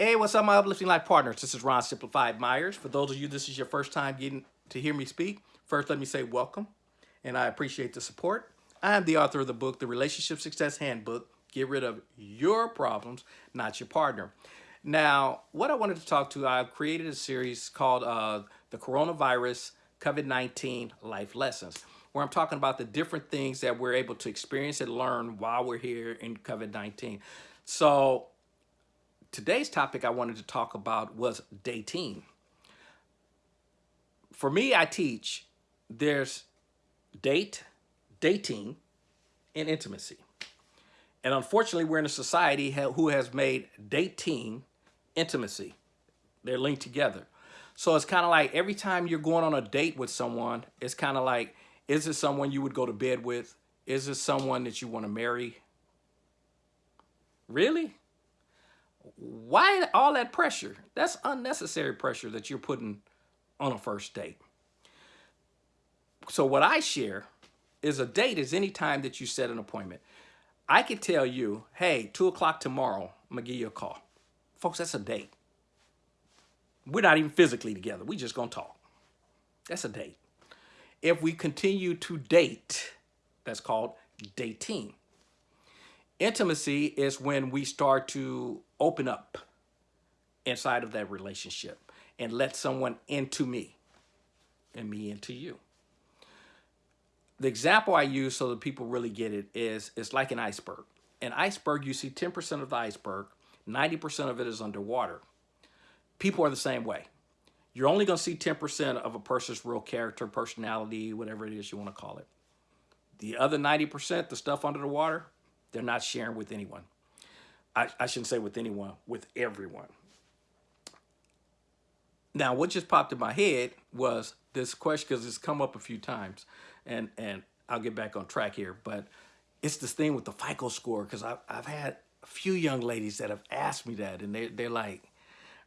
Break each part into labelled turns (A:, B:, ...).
A: Hey, what's up, my uplifting life partners? This is Ron Simplified Myers. For those of you, this is your first time getting to hear me speak. First, let me say welcome, and I appreciate the support. I am the author of the book, The Relationship Success Handbook. Get rid of your problems, not your partner. Now, what I wanted to talk to, I've created a series called uh, The Coronavirus COVID-19 Life Lessons, where I'm talking about the different things that we're able to experience and learn while we're here in COVID-19. So today's topic I wanted to talk about was dating. For me, I teach there's date, dating, and intimacy. And unfortunately, we're in a society who has made dating intimacy. They're linked together. So it's kind of like every time you're going on a date with someone, it's kind of like, is this someone you would go to bed with? Is this someone that you want to marry? Really? Why all that pressure? That's unnecessary pressure that you're putting on a first date. So what I share is a date is any time that you set an appointment. I could tell you, hey, two o'clock tomorrow, I'm gonna give you a call. Folks, that's a date. We're not even physically together. We just gonna talk. That's a date. If we continue to date, that's called dating. Intimacy is when we start to open up inside of that relationship and let someone into me and me into you. The example I use so that people really get it is it's like an iceberg. An iceberg, you see 10% of the iceberg, 90% of it is underwater. People are the same way. You're only going to see 10% of a person's real character, personality, whatever it is you want to call it. The other 90%, the stuff under the water, they're not sharing with anyone. I, I shouldn't say with anyone, with everyone. Now, what just popped in my head was this question, because it's come up a few times, and, and I'll get back on track here, but it's this thing with the FICO score, because I've, I've had a few young ladies that have asked me that, and they, they're like,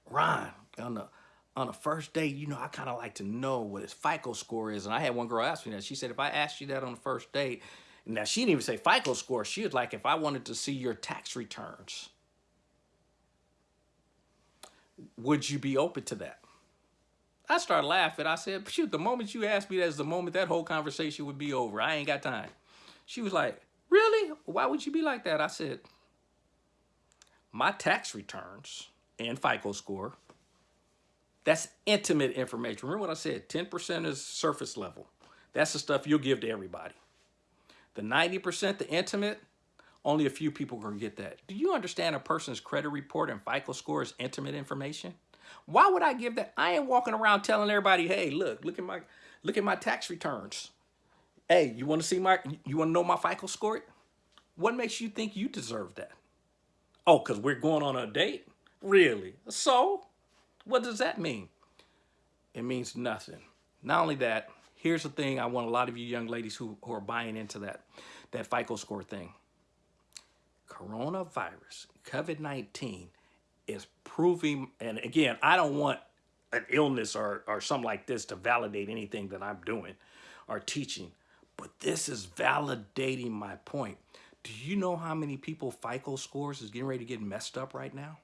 A: Ron, on the, on a first date, you know, I kind of like to know what his FICO score is. And I had one girl ask me that. She said, if I asked you that on the first date, now, she didn't even say FICO score. She was like, if I wanted to see your tax returns, would you be open to that? I started laughing. I said, shoot, the moment you asked me that's the moment that whole conversation would be over. I ain't got time. She was like, really? Why would you be like that? I said, my tax returns and FICO score, that's intimate information. Remember what I said, 10% is surface level. That's the stuff you'll give to everybody. The 90%, the intimate, only a few people can get that. Do you understand a person's credit report and FICO score is intimate information? Why would I give that? I ain't walking around telling everybody, hey, look, look at my look at my tax returns. Hey, you want to see my you want to know my FICO score? What makes you think you deserve that? Oh, because we're going on a date? Really? So, what does that mean? It means nothing. Not only that, here's the thing I want a lot of you young ladies who, who are buying into that, that FICO score thing. Coronavirus, COVID-19 is proving, and again, I don't want an illness or, or something like this to validate anything that I'm doing or teaching, but this is validating my point. Do you know how many people FICO scores is getting ready to get messed up right now?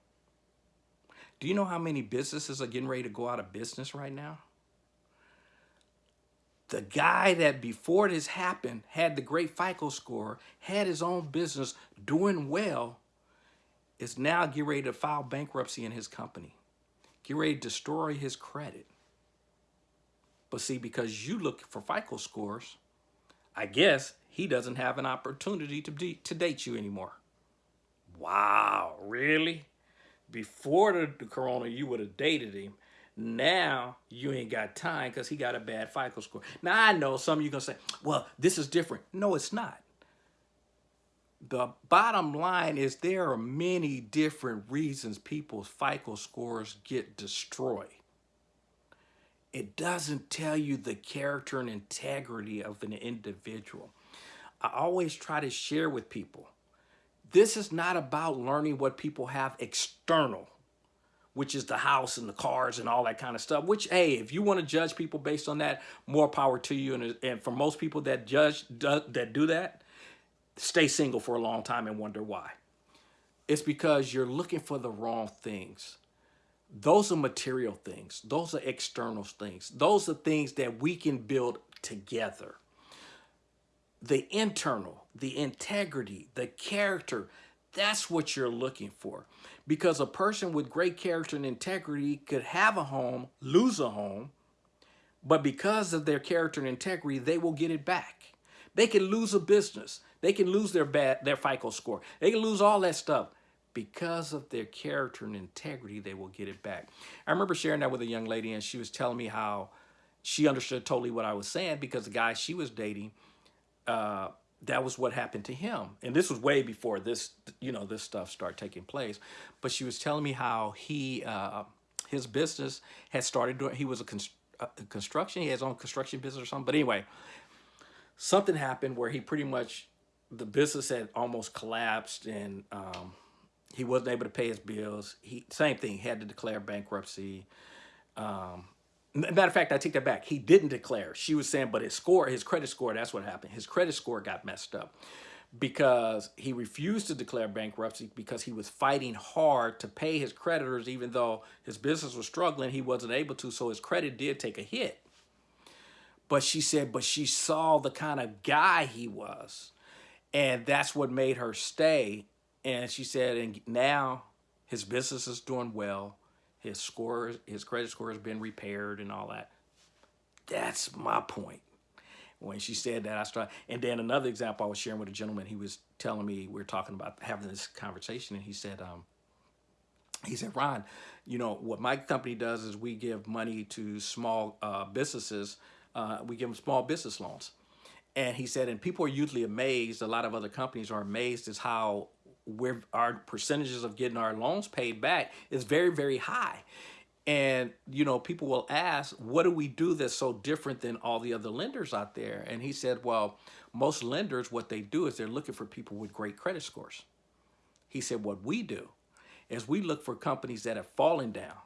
A: Do you know how many businesses are getting ready to go out of business right now? The guy that before this happened had the great FICO score, had his own business doing well, is now getting ready to file bankruptcy in his company. Get ready to destroy his credit. But see, because you look for FICO scores, I guess he doesn't have an opportunity to, to date you anymore. Wow, really? Before the, the corona, you would have dated him. Now you ain't got time because he got a bad FICO score. Now I know some of you going to say, well, this is different. No, it's not. The bottom line is there are many different reasons people's FICO scores get destroyed. It doesn't tell you the character and integrity of an individual. I always try to share with people, this is not about learning what people have external which is the house and the cars and all that kind of stuff, which, hey, if you want to judge people based on that, more power to you. And, and for most people that judge, do, that do that, stay single for a long time and wonder why. it's because you're looking for the wrong things. Those are material things. Those are external things. Those are things that we can build together. The internal, the integrity, the character, that's what you're looking for. Because a person with great character and integrity could have a home, lose a home, but because of their character and integrity, they will get it back. They can lose a business. They can lose their bad, their FICO score. They can lose all that stuff. Because of their character and integrity, they will get it back. I remember sharing that with a young lady and she was telling me how she understood totally what I was saying because the guy she was dating, uh, that was what happened to him. And this was way before this, you know, this stuff started taking place. But she was telling me how he, uh, his business had started doing, he was a, const a construction, he has his own construction business or something. But anyway, something happened where he pretty much, the business had almost collapsed and um, he wasn't able to pay his bills. He, same thing, he had to declare bankruptcy. Um, Matter of fact, I take that back. He didn't declare. She was saying, but his score, his credit score, that's what happened. His credit score got messed up because he refused to declare bankruptcy because he was fighting hard to pay his creditors, even though his business was struggling, he wasn't able to. So his credit did take a hit. But she said, but she saw the kind of guy he was. And that's what made her stay. And she said, and now his business is doing well his score, his credit score has been repaired and all that. That's my point. When she said that, I started. And then another example I was sharing with a gentleman, he was telling me, we are talking about having this conversation, and he said, um, he said, Ron, you know, what my company does is we give money to small uh, businesses. Uh, we give them small business loans. And he said, and people are usually amazed, a lot of other companies are amazed as how where our percentages of getting our loans paid back is very, very high. And, you know, people will ask, what do we do that's so different than all the other lenders out there? And he said, well, most lenders, what they do is they're looking for people with great credit scores. He said, what we do is we look for companies that have fallen down,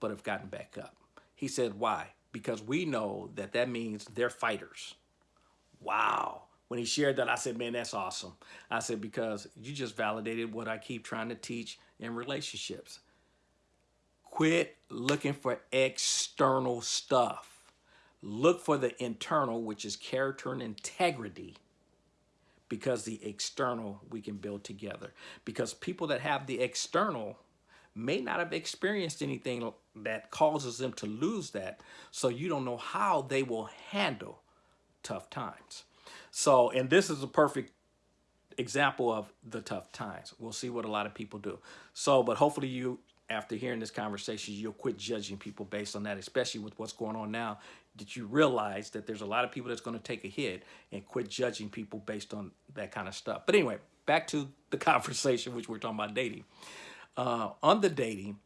A: but have gotten back up. He said, why? Because we know that that means they're fighters. Wow when he shared that, I said, man, that's awesome. I said, because you just validated what I keep trying to teach in relationships. Quit looking for external stuff. Look for the internal, which is character and integrity, because the external we can build together. Because people that have the external may not have experienced anything that causes them to lose that. So you don't know how they will handle tough times. So, and this is a perfect example of the tough times. We'll see what a lot of people do. So, but hopefully you, after hearing this conversation, you'll quit judging people based on that, especially with what's going on now, that you realize that there's a lot of people that's going to take a hit and quit judging people based on that kind of stuff. But anyway, back to the conversation, which we're talking about dating. Uh, on the dating,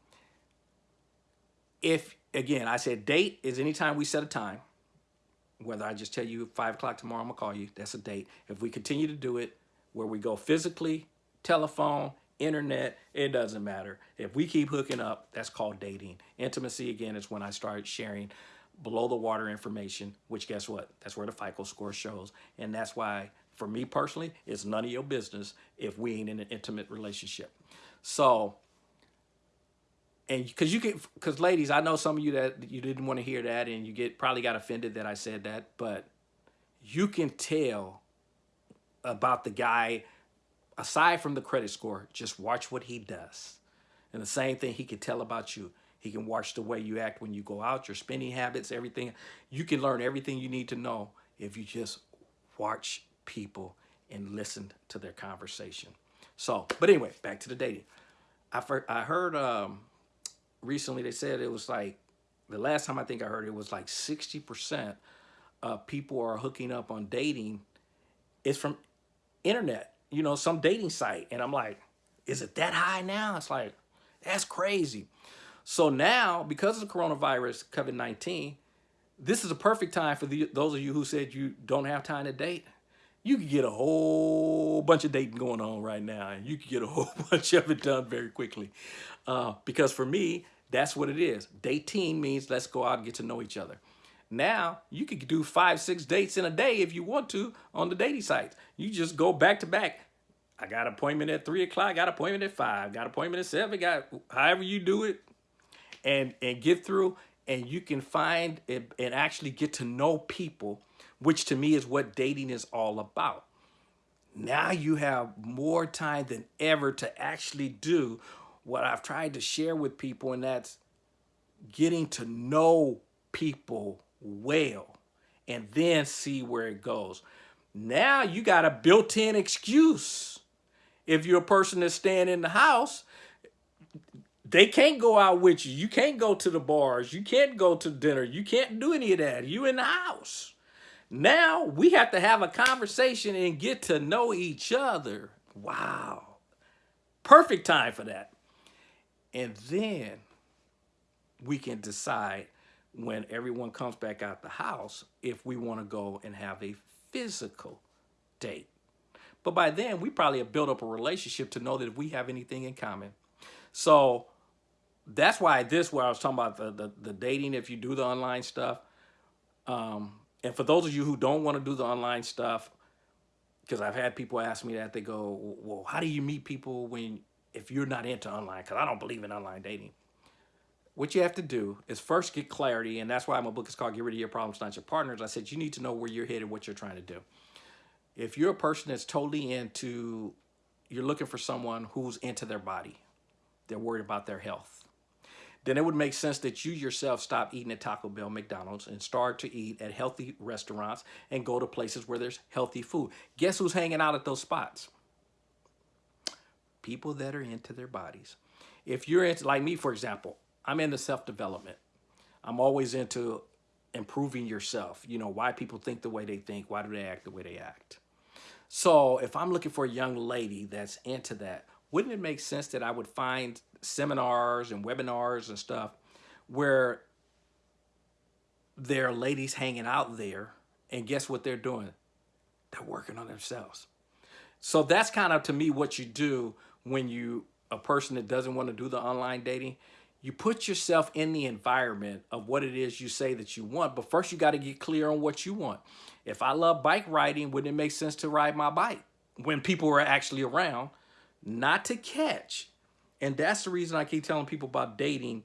A: if, again, I said date is anytime we set a time, whether I just tell you five o'clock tomorrow, I'm gonna call you, that's a date. If we continue to do it where we go physically, telephone, internet, it doesn't matter. If we keep hooking up, that's called dating. Intimacy, again, is when I start sharing below the water information, which guess what? That's where the FICO score shows. And that's why, for me personally, it's none of your business if we ain't in an intimate relationship. So and because you can, because ladies, I know some of you that you didn't want to hear that, and you get probably got offended that I said that, but you can tell about the guy aside from the credit score. Just watch what he does, and the same thing he can tell about you. He can watch the way you act when you go out, your spending habits, everything. You can learn everything you need to know if you just watch people and listen to their conversation. So, but anyway, back to the dating. I, I heard um, recently they said it was like, the last time I think I heard it was like 60% of people are hooking up on dating is from internet, you know, some dating site. And I'm like, is it that high now? It's like, that's crazy. So now, because of the coronavirus, COVID-19, this is a perfect time for the, those of you who said you don't have time to date. You could get a whole bunch of dating going on right now, and you could get a whole bunch of it done very quickly. Uh, because for me, that's what it is. Dating means let's go out and get to know each other. Now, you could do five, six dates in a day if you want to on the dating sites. You just go back to back. I got appointment at three o'clock, got appointment at five, got appointment at seven, got however you do it and and get through and you can find and, and actually get to know people, which to me is what dating is all about. Now you have more time than ever to actually do what I've tried to share with people, and that's getting to know people well and then see where it goes. Now you got a built-in excuse. If you're a person that's staying in the house, they can't go out with you. You can't go to the bars. You can't go to dinner. You can't do any of that. You in the house. Now we have to have a conversation and get to know each other. Wow. Perfect time for that. And then we can decide when everyone comes back out the house if we want to go and have a physical date. But by then, we probably have built up a relationship to know that if we have anything in common. So that's why this, where I was talking about the, the, the dating, if you do the online stuff. Um, and for those of you who don't want to do the online stuff, because I've had people ask me that, they go, well, how do you meet people when if you're not into online? Because I don't believe in online dating. What you have to do is first get clarity, and that's why my book is called Get Rid of Your Problems, Not Your Partners. I said you need to know where you're headed, what you're trying to do. If you're a person that's totally into, you're looking for someone who's into their body, they're worried about their health, then it would make sense that you yourself stop eating at Taco Bell, McDonald's, and start to eat at healthy restaurants and go to places where there's healthy food. Guess who's hanging out at those spots? People that are into their bodies. If you're into, like me, for example, I'm into self-development. I'm always into improving yourself. You know, why people think the way they think, why do they act the way they act? So if I'm looking for a young lady that's into that, wouldn't it make sense that I would find seminars and webinars and stuff where there are ladies hanging out there and guess what they're doing? They're working on themselves. So that's kind of to me what you do when you a person that doesn't want to do the online dating, you put yourself in the environment of what it is you say that you want, but first you got to get clear on what you want. If I love bike riding, wouldn't it make sense to ride my bike when people are actually around, not to catch? And that's the reason I keep telling people about dating.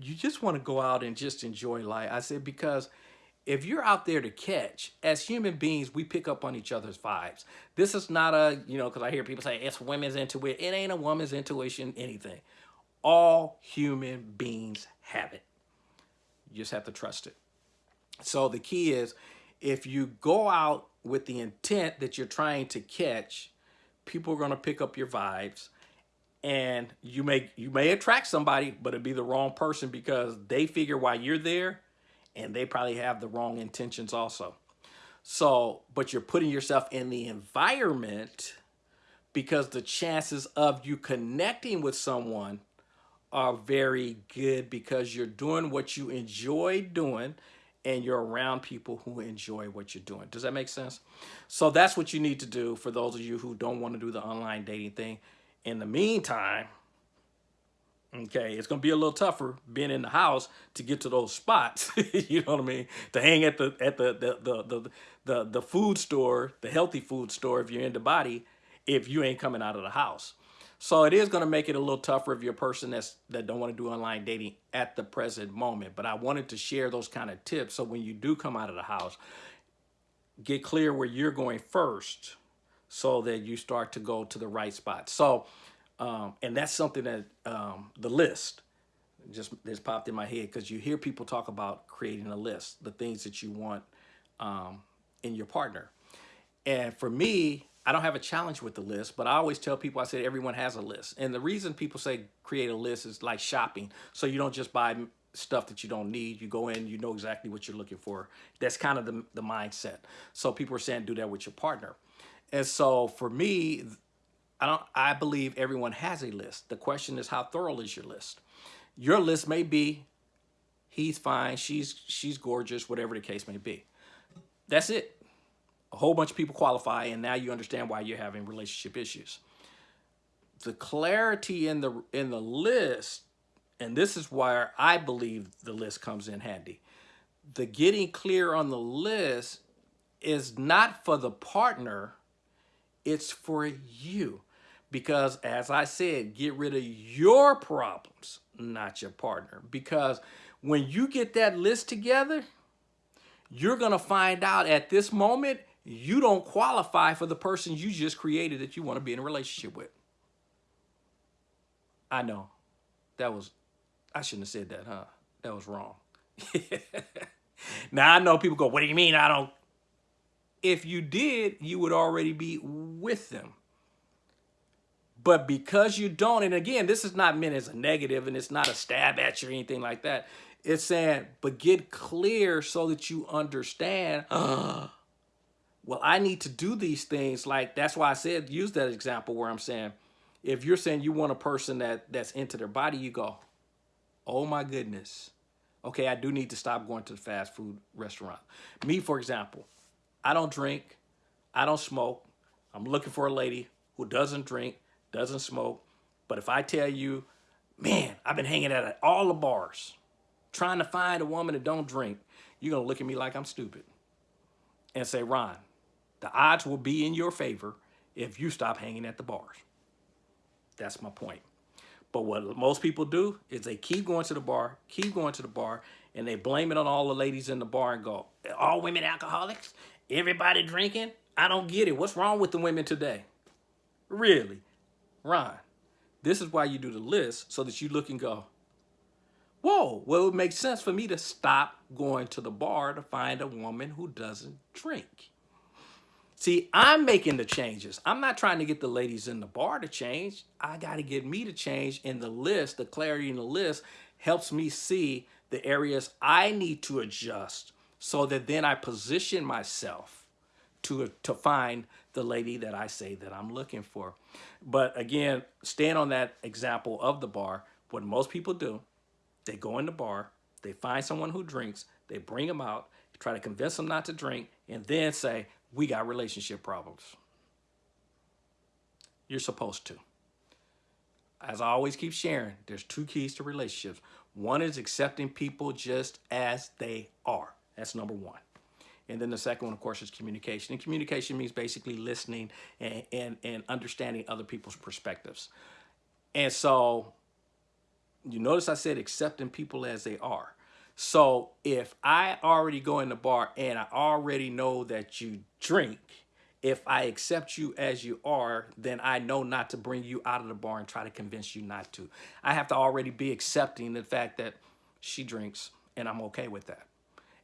A: You just want to go out and just enjoy life. I said, because if you're out there to catch, as human beings, we pick up on each other's vibes. This is not a, you know, because I hear people say it's women's intuition. It ain't a woman's intuition, anything. All human beings have it. You just have to trust it. So the key is if you go out with the intent that you're trying to catch, people are going to pick up your vibes and you may you may attract somebody but it'd be the wrong person because they figure why you're there and they probably have the wrong intentions also so but you're putting yourself in the environment because the chances of you connecting with someone are very good because you're doing what you enjoy doing and you're around people who enjoy what you're doing. Does that make sense? So that's what you need to do for those of you who don't want to do the online dating thing. In the meantime, okay, it's going to be a little tougher being in the house to get to those spots. you know what I mean? To hang at the at the the, the the the the food store, the healthy food store if you're in the body, if you ain't coming out of the house. So it is going to make it a little tougher if you're a person that's that don't want to do online dating at the present moment. But I wanted to share those kind of tips so when you do come out of the house, get clear where you're going first so that you start to go to the right spot. So, um, and that's something that um, the list just just popped in my head because you hear people talk about creating a list, the things that you want um, in your partner. And for me, I don't have a challenge with the list, but I always tell people, I said everyone has a list. And the reason people say create a list is like shopping. So you don't just buy stuff that you don't need. You go in, you know exactly what you're looking for. That's kind of the, the mindset. So people are saying do that with your partner. And so for me, I don't I believe everyone has a list. The question is how thorough is your list? Your list may be he's fine, she's she's gorgeous, whatever the case may be. That's it. A whole bunch of people qualify and now you understand why you're having relationship issues. The clarity in the in the list and this is where I believe the list comes in handy. The getting clear on the list is not for the partner, It's for you. Because as I said, get rid of your problems, not your partner. Because when you get that list together, you're going to find out at this moment, you don't qualify for the person you just created that you want to be in a relationship with. I know. That was, I shouldn't have said that, huh? That was wrong. now I know people go, what do you mean I don't? If you did, you would already be with them. But because you don't, and again, this is not meant as a negative and it's not a stab at you or anything like that. It's saying, but get clear so that you understand, uh, well, I need to do these things. Like, that's why I said, use that example where I'm saying, if you're saying you want a person that that's into their body, you go, oh my goodness. Okay, I do need to stop going to the fast food restaurant. Me, for example, I don't drink. I don't smoke. I'm looking for a lady who doesn't drink, doesn't smoke. But if I tell you, man, I've been hanging out at all the bars, trying to find a woman that don't drink, you're going to look at me like I'm stupid and say, Ron, the odds will be in your favor if you stop hanging at the bars. That's my point. But what most people do is they keep going to the bar, keep going to the bar, and they blame it on all the ladies in the bar and go, all women alcoholics? Everybody drinking? I don't get it. What's wrong with the women today? Really? Ron, this is why you do the list so that you look and go, whoa, well, it would make sense for me to stop going to the bar to find a woman who doesn't drink. See, I'm making the changes. I'm not trying to get the ladies in the bar to change. I got to get me to change in the list. The clarity in the list helps me see the areas I need to adjust so that then I position myself to, to find the lady that I say that I'm looking for. But again, staying on that example of the bar, what most people do, they go in the bar, they find someone who drinks, they bring them out, try to convince them not to drink, and then say, we got relationship problems. You're supposed to. As I always keep sharing, there's two keys to relationships. One is accepting people just as they are. That's number one. And then the second one, of course, is communication. And communication means basically listening and, and, and understanding other people's perspectives. And so you notice I said accepting people as they are. So if I already go in the bar and I already know that you drink, if I accept you as you are, then I know not to bring you out of the bar and try to convince you not to. I have to already be accepting the fact that she drinks and I'm okay with that.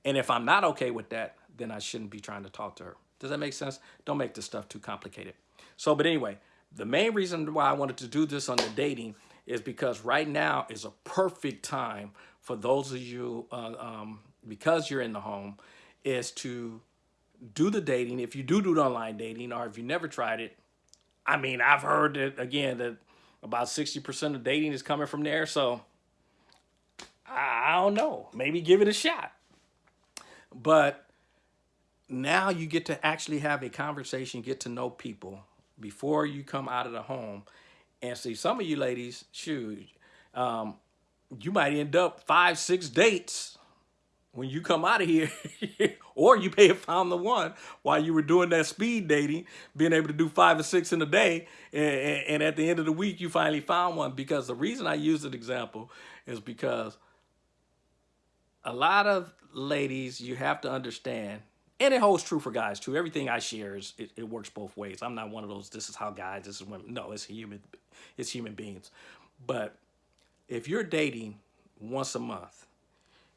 A: And if I'm not okay with that, then I shouldn't be trying to talk to her. Does that make sense? Don't make this stuff too complicated. So, but anyway, the main reason why I wanted to do this on the dating is because right now is a perfect time for those of you, uh, um, because you're in the home, is to do the dating. If you do do online dating or if you never tried it, I mean, I've heard that, again, that about 60% of dating is coming from there. So I don't know. Maybe give it a shot. But now you get to actually have a conversation, get to know people before you come out of the home. And see, some of you ladies, shoot, um, you might end up five, six dates when you come out of here or you may have found the one while you were doing that speed dating being able to do five or six in a day and, and, at the end of the week you finally found one because the reason i use that example is because a lot of ladies you have to understand and it holds true for guys too everything i share is it, it works both ways i'm not one of those this is how guys this is women no it's human it's human beings but if you're dating once a month,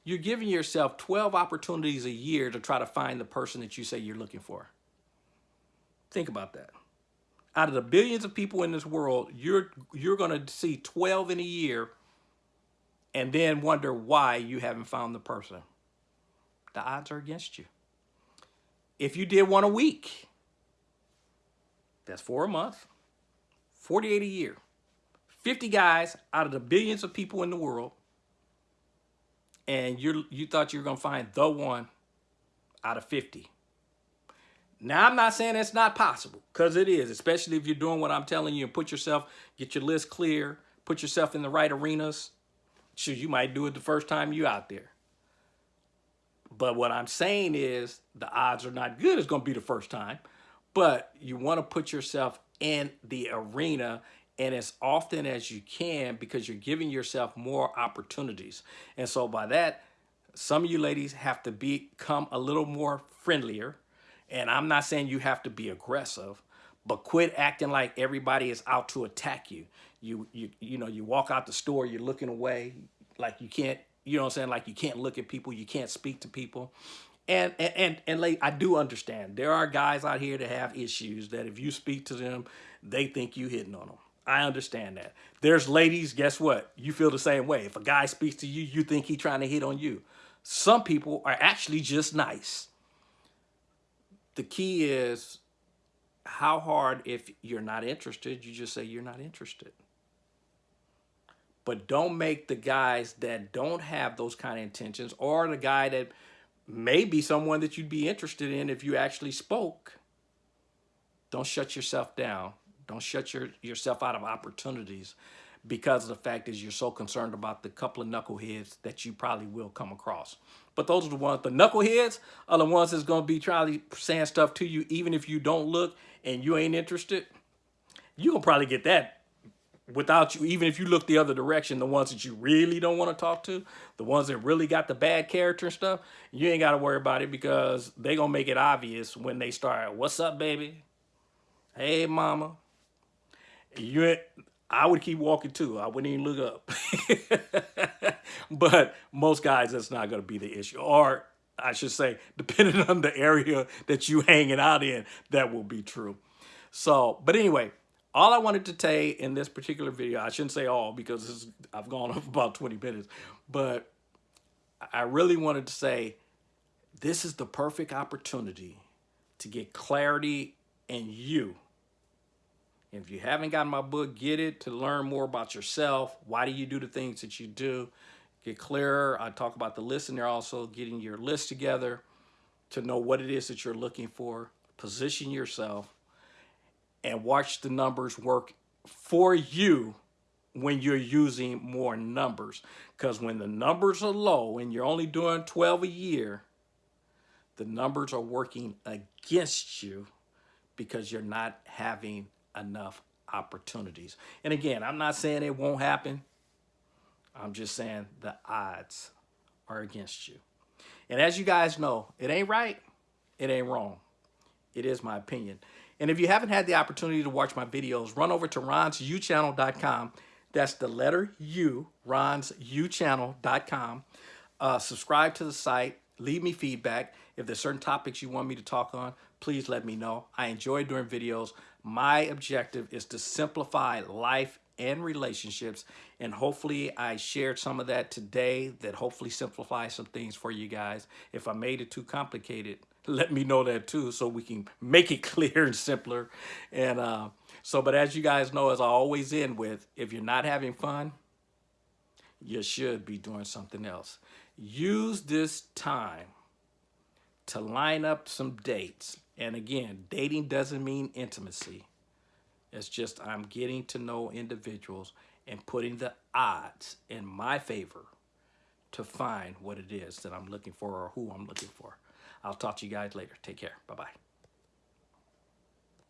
A: you're giving yourself 12 opportunities a year to try to find the person that you say you're looking for. Think about that. Out of the billions of people in this world, you're you're going to see 12 in a year and then wonder why you haven't found the person. The odds are against you. If you did one a week, that's four a month, 48 a year. 50 guys out of the billions of people in the world, and you you thought you were going to find the one out of 50. Now, I'm not saying it's not possible, because it is, especially if you're doing what I'm telling you and put yourself, get your list clear, put yourself in the right arenas. Shoot, you might do it the first time you out there. But what I'm saying is the odds are not good. It's going to be the first time. but you want to put yourself in the arena and as often as you can because you're giving yourself more opportunities. And so by that, some of you ladies have to become a little more friendlier. And I'm not saying you have to be aggressive, but quit acting like everybody is out to attack you. You, you, you know, you walk out the store, you're looking away like you can't, you know what I'm saying? Like you can't look at people, you can't speak to people. And, and, and, and like, I do understand there are guys out here that have issues that if you speak to them, they think you hitting on them. I understand that. There's ladies, guess what? You feel the same way. If a guy speaks to you, you think he trying to hit on you. Some people are actually just nice. The key is how hard if you're not interested, you just say you're not interested. But don't make the guys that don't have those kind of intentions or the guy that may be someone that you'd be interested in if you actually spoke. Don't shut yourself down don't shut your, yourself out of opportunities because the fact is you're so concerned about the couple of knuckleheads that you probably will come across. But those are the ones, the knuckleheads are the ones that's going to be trying to saying stuff to you even if you don't look and you ain't interested. You're going to probably get that without you, even if you look the other direction, the ones that you really don't want to talk to, the ones that really got the bad character and stuff, you ain't got to worry about it because they going to make it obvious when they start, what's up, baby? Hey, mama you I would keep walking too. I wouldn't even look up. but most guys, that's not going to be the issue. Or I should say, depending on the area that you hanging out in, that will be true. So, but anyway, all I wanted to say in this particular video, I shouldn't say all because is, I've gone off about 20 minutes, but I really wanted to say this is the perfect opportunity to get clarity in you if you haven't gotten my book, get it to learn more about yourself. Why do you do the things that you do? Get clearer. I talk about the list in there also, getting your list together to know what it is that you're looking for. Position yourself and watch the numbers work for you when you're using more numbers. Because when the numbers are low and you're only doing 12 a year, the numbers are working against you because you're not having enough opportunities. And again, I'm not saying it won't happen. I'm just saying the odds are against you. And as you guys know, it ain't right, it ain't wrong. It is my opinion. And if you haven't had the opportunity to watch my videos, run over to ronsyouchannel.com. That's the letter U, ronsyouchannel.com. Uh, subscribe to the site. Leave me feedback. If there's certain topics you want me to talk on, please let me know. I enjoy doing videos. My objective is to simplify life and relationships. And hopefully I shared some of that today that hopefully simplifies some things for you guys. If I made it too complicated, let me know that too so we can make it clear and simpler. And uh, so, but as you guys know, as I always end with, if you're not having fun, you should be doing something else. Use this time to line up some dates. And again, dating doesn't mean intimacy. It's just I'm getting to know individuals and putting the odds in my favor to find what it is that I'm looking for or who I'm looking for. I'll talk to you guys later. Take care. Bye-bye.